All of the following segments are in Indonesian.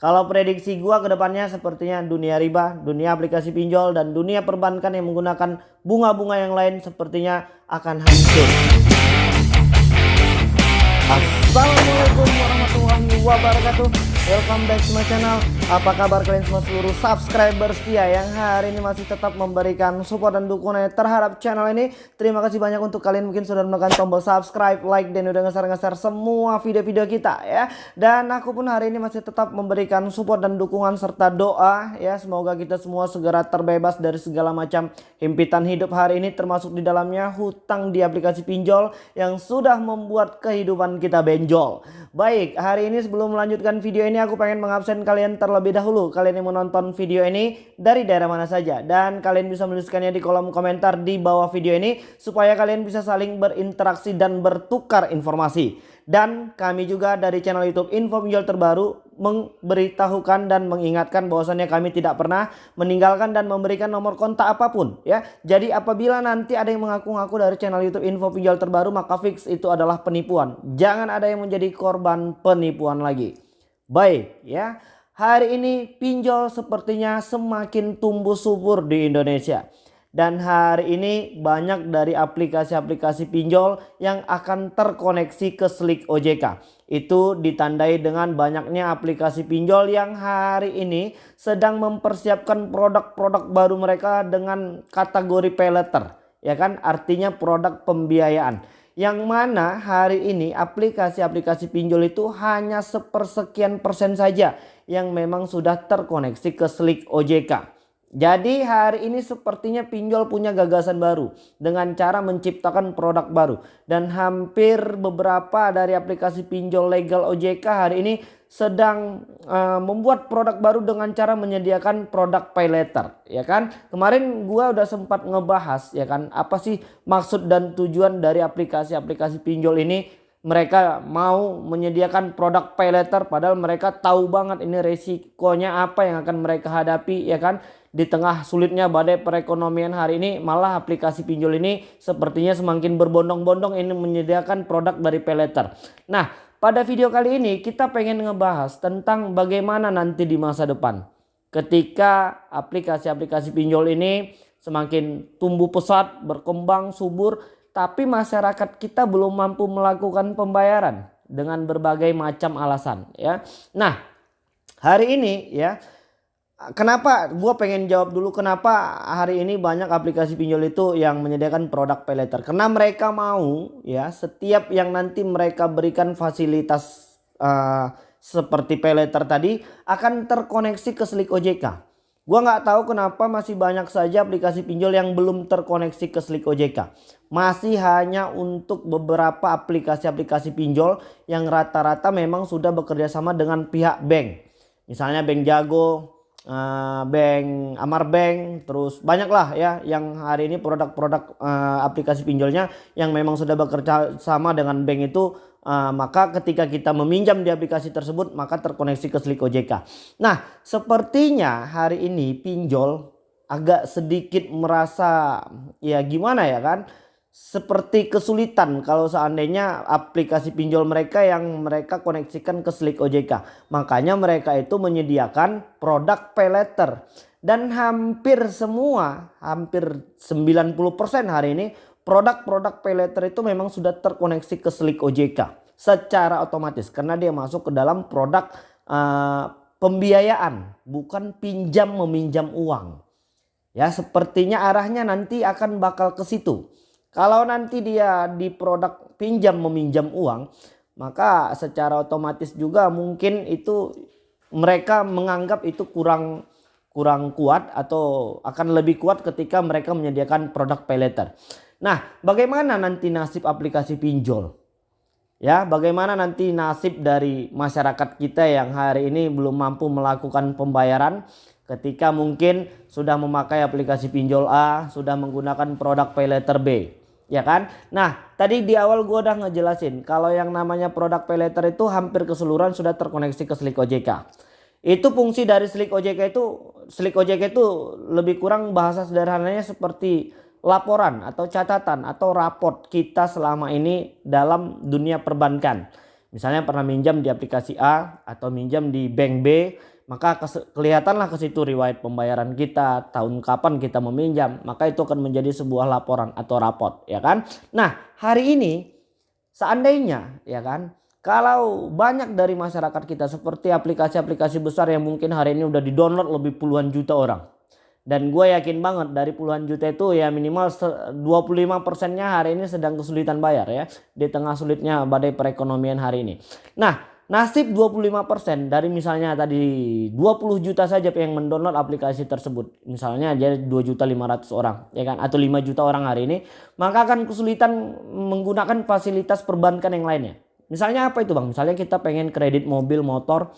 kalau prediksi gua ke depannya sepertinya dunia riba, dunia aplikasi pinjol dan dunia perbankan yang menggunakan bunga-bunga yang lain sepertinya akan hancur. Assalamualaikum warahmatullahi wabarakatuh Welcome back to my channel. Apa kabar kalian semua seluruh subscriber setia Yang hari ini masih tetap memberikan support dan dukungan terhadap channel ini. Terima kasih banyak untuk kalian mungkin sudah menekan tombol subscribe, like Dan udah ngeser-ngeser semua video-video kita ya. Dan aku pun hari ini masih tetap memberikan support dan dukungan serta doa ya. Semoga kita semua segera terbebas dari segala macam himpitan hidup hari ini Termasuk di dalamnya hutang di aplikasi pinjol Yang sudah membuat kehidupan kita benjol. Baik hari ini sebelum melanjutkan video ini aku pengen mengabsen kalian terlebih dahulu. Kalian yang menonton video ini dari daerah mana saja. Dan kalian bisa menuliskannya di kolom komentar di bawah video ini. Supaya kalian bisa saling berinteraksi dan bertukar informasi. Dan kami juga dari channel YouTube Info Pinjol Terbaru memberitahukan dan mengingatkan bahwasannya kami tidak pernah meninggalkan dan memberikan nomor kontak apa pun ya. Jadi apabila nanti ada yang mengaku-ngaku dari channel YouTube Info Pinjol Terbaru maka fix itu adalah penipuan. Jangan ada yang menjadi korban penipuan lagi. Baik ya. Hari ini pinjol sepertinya semakin tumbuh subur di Indonesia. Dan hari ini banyak dari aplikasi-aplikasi pinjol yang akan terkoneksi ke Slik OJK. Itu ditandai dengan banyaknya aplikasi pinjol yang hari ini sedang mempersiapkan produk-produk baru mereka dengan kategori pay. Ya kan artinya produk pembiayaan yang mana hari ini aplikasi-aplikasi pinjol itu hanya sepersekian persen saja yang memang sudah terkoneksi ke Slik OJK. Jadi hari ini sepertinya pinjol punya gagasan baru dengan cara menciptakan produk baru. Dan hampir beberapa dari aplikasi pinjol legal OJK hari ini sedang uh, membuat produk baru dengan cara menyediakan produk pay letter ya kan? Kemarin gua udah sempat ngebahas ya kan apa sih maksud dan tujuan dari aplikasi-aplikasi pinjol ini mereka mau menyediakan produk pay padahal mereka tahu banget ini resikonya apa yang akan mereka hadapi ya kan di tengah sulitnya badai perekonomian hari ini malah aplikasi pinjol ini sepertinya semakin berbondong-bondong ini menyediakan produk dari pay nah pada video kali ini kita pengen ngebahas tentang bagaimana nanti di masa depan. Ketika aplikasi-aplikasi pinjol ini semakin tumbuh pesat, berkembang, subur. Tapi masyarakat kita belum mampu melakukan pembayaran dengan berbagai macam alasan. ya. Nah hari ini ya Kenapa gue pengen jawab dulu kenapa hari ini banyak aplikasi pinjol itu yang menyediakan produk pay letter. Karena mereka mau ya setiap yang nanti mereka berikan fasilitas uh, seperti pay letter tadi akan terkoneksi ke Slik OJK. Gue nggak tahu kenapa masih banyak saja aplikasi pinjol yang belum terkoneksi ke Slik OJK. Masih hanya untuk beberapa aplikasi-aplikasi pinjol yang rata-rata memang sudah bekerja sama dengan pihak bank. Misalnya Bank Jago, uh, bank Amar Bank terus banyak lah ya yang hari ini produk-produk uh, aplikasi pinjolnya yang memang sudah bekerja sama dengan bank itu uh, maka ketika kita meminjam di aplikasi tersebut maka terkoneksi ke Slik OJK. Nah sepertinya hari ini pinjol agak sedikit merasa ya gimana ya kan seperti kesulitan kalau seandainya aplikasi pinjol mereka yang mereka koneksikan ke Slik OJK. Makanya mereka itu menyediakan produk pay letter. Dan hampir semua, hampir 90% hari ini produk-produk pay letter itu memang sudah terkoneksi ke Slik OJK secara otomatis karena dia masuk ke dalam produk uh, pembiayaan bukan pinjam meminjam uang. Ya, sepertinya arahnya nanti akan bakal ke situ. Kalau nanti dia di produk pinjam meminjam uang, maka secara otomatis juga mungkin itu mereka menganggap itu kurang kurang kuat atau akan lebih kuat ketika mereka menyediakan produk pay. Nah, bagaimana nanti nasib aplikasi pinjol? Ya, bagaimana nanti nasib dari masyarakat kita yang hari ini belum mampu melakukan pembayaran ketika mungkin sudah memakai aplikasi pinjol A, sudah menggunakan produk pay letter B ya kan nah tadi di awal gue udah ngejelasin kalau yang namanya produk pay letter itu hampir keseluruhan sudah terkoneksi ke Slik OJK itu fungsi dari Slik OJK itu Slik OJK itu lebih kurang bahasa sederhananya seperti laporan atau catatan atau raport kita selama ini dalam dunia perbankan Misalnya pernah minjam di aplikasi A atau minjam di bank B, maka kelihatanlah ke situ riwayat pembayaran kita, tahun kapan kita meminjam, maka itu akan menjadi sebuah laporan atau raport, ya kan? Nah, hari ini seandainya, ya kan, kalau banyak dari masyarakat kita seperti aplikasi-aplikasi besar yang mungkin hari ini udah di-download lebih puluhan juta orang. Dan gue yakin banget dari puluhan juta itu ya minimal 25 persennya hari ini sedang kesulitan bayar ya. Di tengah sulitnya badai perekonomian hari ini. Nah nasib 25 persen dari misalnya tadi 20 juta saja yang mendownload aplikasi tersebut. Misalnya jadi 2 juta 500 orang ya kan. Atau 5 juta orang hari ini. Maka akan kesulitan menggunakan fasilitas perbankan yang lainnya. Misalnya apa itu bang? Misalnya kita pengen kredit mobil, motor,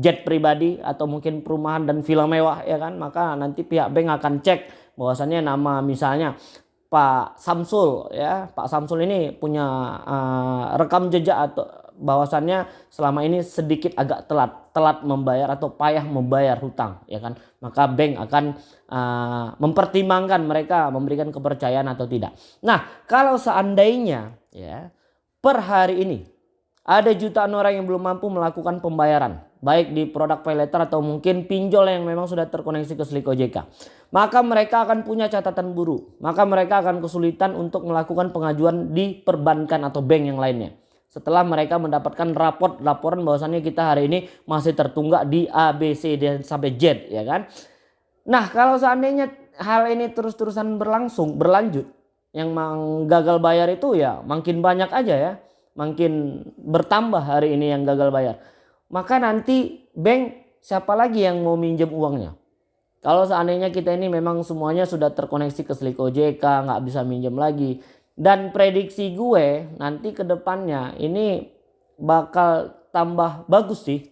jet pribadi atau mungkin perumahan dan villa mewah ya kan. Maka nanti pihak bank akan cek bahwasannya nama misalnya Pak Samsul ya. Pak Samsul ini punya uh, rekam jejak atau bahwasannya selama ini sedikit agak telat telat membayar atau payah membayar hutang ya kan maka bank akan uh, mempertimbangkan mereka memberikan kepercayaan atau tidak nah kalau seandainya ya per hari ini ada jutaan orang yang belum mampu melakukan pembayaran. Baik di produk pay letter atau mungkin pinjol yang memang sudah terkoneksi ke Slik OJK. Maka mereka akan punya catatan buruk. Maka mereka akan kesulitan untuk melakukan pengajuan di perbankan atau bank yang lainnya. Setelah mereka mendapatkan raport laporan bahwasannya kita hari ini masih tertunggak di A, B, C, dan sampai Z ya kan. Nah kalau seandainya hal ini terus-terusan berlangsung, berlanjut. Yang gagal bayar itu ya makin banyak aja ya makin bertambah hari ini yang gagal bayar. Maka nanti bank siapa lagi yang mau minjem uangnya? Kalau seandainya kita ini memang semuanya sudah terkoneksi ke Slik OJK, nggak bisa minjem lagi. Dan prediksi gue nanti ke depannya ini bakal tambah bagus sih.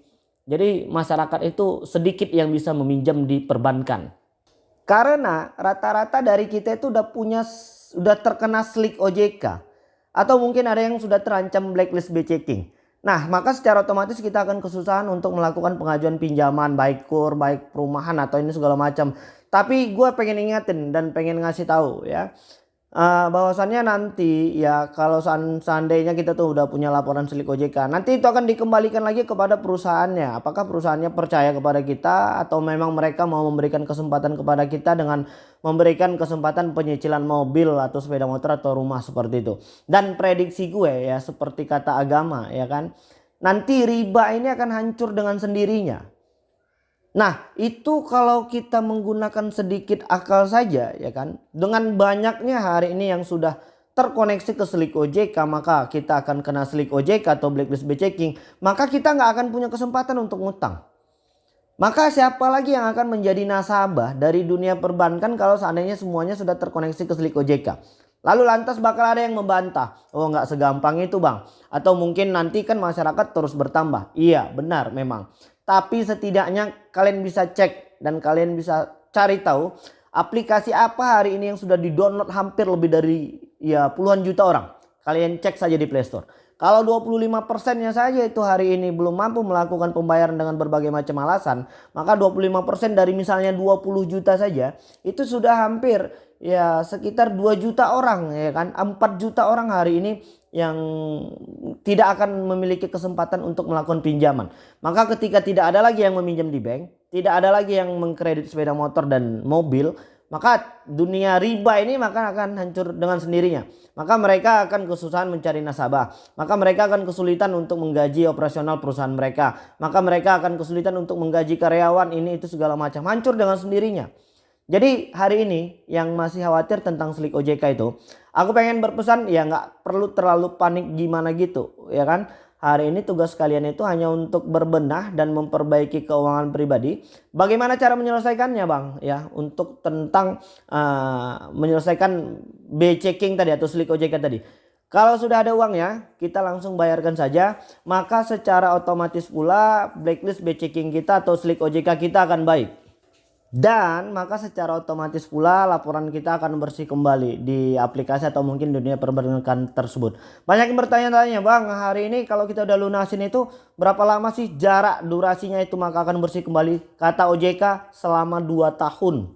Jadi masyarakat itu sedikit yang bisa meminjam di perbankan. Karena rata-rata dari kita itu udah punya udah terkena Slik OJK. Atau mungkin ada yang sudah terancam blacklist B checking. Nah, maka secara otomatis kita akan kesusahan untuk melakukan pengajuan pinjaman baik kur, baik perumahan atau ini segala macam. Tapi gue pengen ingetin dan pengen ngasih tahu ya uh, bahwasannya nanti ya kalau seandainya kita tuh udah punya laporan silik OJK nanti itu akan dikembalikan lagi kepada perusahaannya. Apakah perusahaannya percaya kepada kita atau memang mereka mau memberikan kesempatan kepada kita dengan memberikan kesempatan penyicilan mobil atau sepeda motor atau rumah seperti itu? Dan prediksi gue ya seperti kata agama ya kan? Nanti riba ini akan hancur dengan sendirinya Nah itu kalau kita menggunakan sedikit akal saja ya kan. Dengan banyaknya hari ini yang sudah terkoneksi ke Slik OJK maka kita akan kena Slik OJK atau blacklist checking. Maka kita nggak akan punya kesempatan untuk ngutang. Maka siapa lagi yang akan menjadi nasabah dari dunia perbankan kalau seandainya semuanya sudah terkoneksi ke Slik OJK. Lalu lantas bakal ada yang membantah. Oh nggak segampang itu bang. Atau mungkin nanti kan masyarakat terus bertambah. Iya benar memang. Tapi setidaknya kalian bisa cek dan kalian bisa cari tahu aplikasi apa hari ini yang sudah di-download hampir lebih dari ya puluhan juta orang. Kalian cek saja di Play Store. Kalau 25 persennya saja itu hari ini belum mampu melakukan pembayaran dengan berbagai macam alasan. Maka 25 persen dari misalnya 20 juta saja itu sudah hampir ya sekitar 2 juta orang ya kan. 4 juta orang hari ini yang tidak akan memiliki kesempatan untuk melakukan pinjaman. Maka ketika tidak ada lagi yang meminjam di bank, tidak ada lagi yang mengkredit sepeda motor dan mobil, maka dunia riba ini maka akan hancur dengan sendirinya. Maka mereka akan kesusahan mencari nasabah. Maka mereka akan kesulitan untuk menggaji operasional perusahaan mereka. Maka mereka akan kesulitan untuk menggaji karyawan ini itu segala macam. Hancur dengan sendirinya. Jadi hari ini yang masih khawatir tentang Slik OJK itu, aku pengen berpesan ya nggak perlu terlalu panik gimana gitu, ya kan? Hari ini tugas kalian itu hanya untuk berbenah dan memperbaiki keuangan pribadi. Bagaimana cara menyelesaikannya, Bang? Ya, untuk tentang uh, menyelesaikan B checking tadi atau Slik OJK tadi. Kalau sudah ada uangnya, kita langsung bayarkan saja. Maka secara otomatis pula blacklist B checking kita atau Slik OJK kita akan baik. Dan maka secara otomatis pula laporan kita akan bersih kembali di aplikasi atau mungkin dunia perbankan tersebut. Banyak yang bertanya-tanya bang hari ini kalau kita udah lunasin itu berapa lama sih jarak durasinya itu maka akan bersih kembali. Kata OJK selama 2 tahun.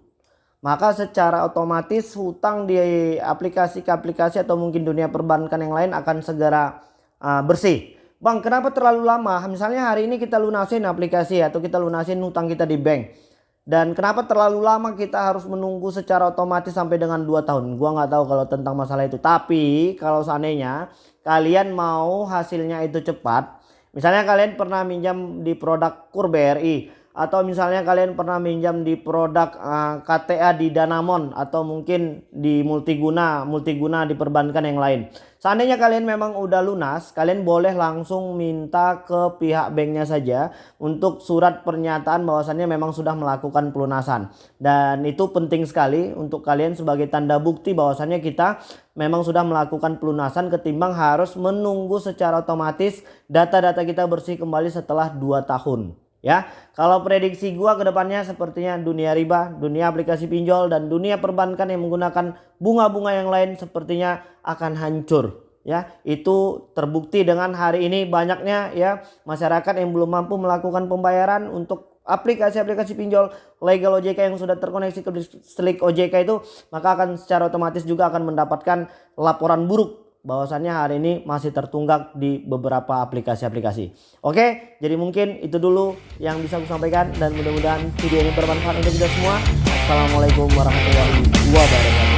Maka secara otomatis hutang di aplikasi ke aplikasi atau mungkin dunia perbankan yang lain akan segera uh, bersih. Bang kenapa terlalu lama? Misalnya hari ini kita lunasin aplikasi atau kita lunasin utang kita di bank. Dan kenapa terlalu lama kita harus menunggu secara otomatis sampai dengan 2 tahun? Gua nggak tahu kalau tentang masalah itu. Tapi kalau seandainya kalian mau hasilnya itu cepat. Misalnya kalian pernah minjam di produk KUR BRI atau misalnya kalian pernah minjam di produk uh, eh, KTA di Danamon atau mungkin di multiguna multiguna di perbankan yang lain. Seandainya kalian memang udah lunas kalian boleh langsung minta ke pihak banknya saja untuk surat pernyataan bahwasannya memang sudah melakukan pelunasan. Dan itu penting sekali untuk kalian sebagai tanda bukti bahwasannya kita memang sudah melakukan pelunasan ketimbang harus menunggu secara otomatis data-data kita bersih kembali setelah 2 tahun ya. Kalau prediksi gua ke depannya sepertinya dunia riba, dunia aplikasi pinjol dan dunia perbankan yang menggunakan bunga-bunga yang lain sepertinya akan hancur ya. Itu terbukti dengan hari ini banyaknya ya masyarakat yang belum mampu melakukan pembayaran untuk aplikasi-aplikasi pinjol legal OJK yang sudah terkoneksi ke Slik OJK itu maka akan secara otomatis juga akan mendapatkan laporan buruk bahwasannya hari ini masih tertunggak di beberapa aplikasi-aplikasi. Oke, jadi mungkin itu dulu yang bisa aku sampaikan dan mudah-mudahan video ini bermanfaat untuk kita semua. Assalamualaikum warahmatullahi wabarakatuh.